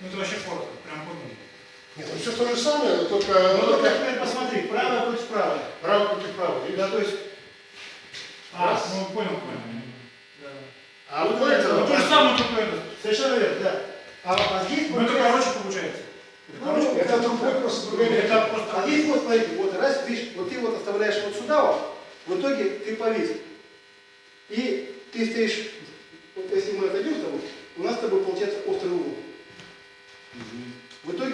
Ну это вообще коротко, прям понял. Нет, ну все то же самое, но только, Ну, только только теперь посмотри, правое против правое. право против права. видишь? Да, то есть, А, Раз. ну понял, понял. А Вот вот это, Ну то же самое, только это. совершенно верно, да. А, а здесь Ну это короче получается. Это Ну, короче. это другой просто другой Это метод. просто... А здесь вот, смотрите, вот раз, видишь, вот ты вот оставляешь вот сюда вот, в итоге ты повис. И ты стоишь, вот если мы отойдем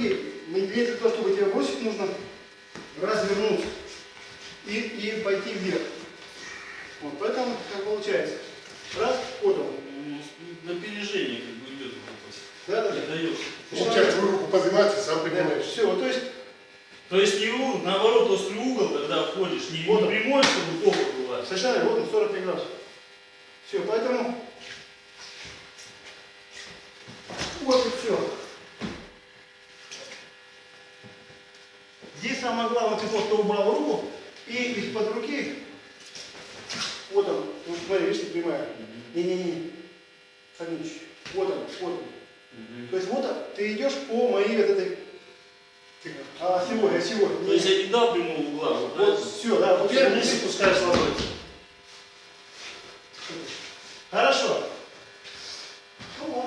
В итоге, мне для того, чтобы тебя бросить, нужно развернуться и, и пойти вверх. Вот, поэтому как получается. Раз, вот он. На опережение как бы идет вопрос. Да, да, Не да. дает. Он тебя твою руку поднимается, сам поднимаешь. Все, вот, то есть, То есть не у- наоборот острый угол, когда входишь, не, Вот прямой, чтобы попа была. совершенно вот он, 45 градусов. Все, поэтому Здесь самое главное, ты просто убрал руку и из-под руки, вот он, ну смотри, видишь, ты прямая. Не-не-не, Фомич, вот он, вот он. То есть вот ты идешь по моей вот этой а сегодня, сегодня. То есть я не дал прямого угла. Вот, правильно? все, да. Вот я вниз и пускаешь ладонь. Хорошо.